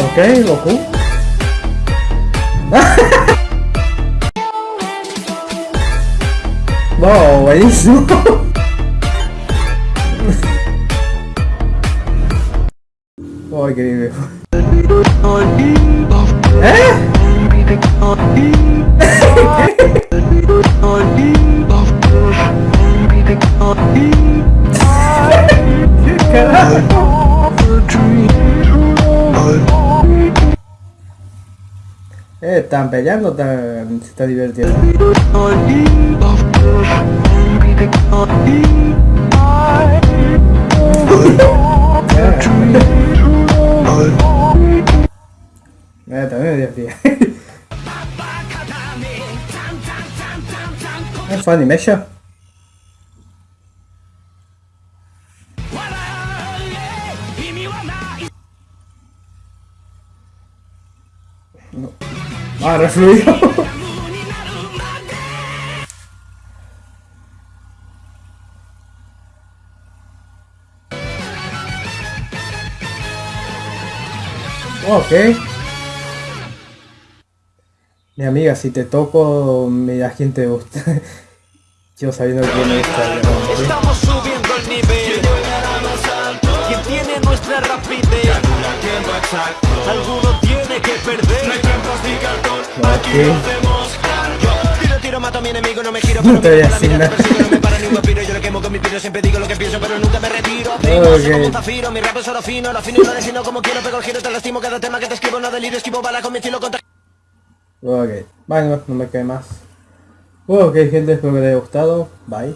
Okay, Goku. wow, é isso? oh, incrível. Eh, están peleando, están, se está divirtiendo. Eh, también me divertí. Es Funimation. No. Ah, refluido. ok. Mi amiga, si te toco, me da quien te gusta. Yo sabiendo que me gusta. Estamos subiendo el nivel. Quien tiene nuestra rapidez. Alguno tiene que perder. No hay trampas ni cartón. Aquí lo hacemos Yo tiro, tiro, mato a mi enemigo. No me giro, pero No a la vida te persigo. No me para ni un vampiro. Yo le quemo con mi piro. Siempre digo lo que pienso, pero nunca me retiro. Primo, soy como un zafiro. Mi rap es oro fino. Lo fino y lo defino como quiero. Pego el giro, te lastimo. Cada tema que te escribo no delirio. Esquivo bala con mi estilo contra... Ok. Bueno, no me cae más. Ok, gente, espero que les haya gustado. Bye.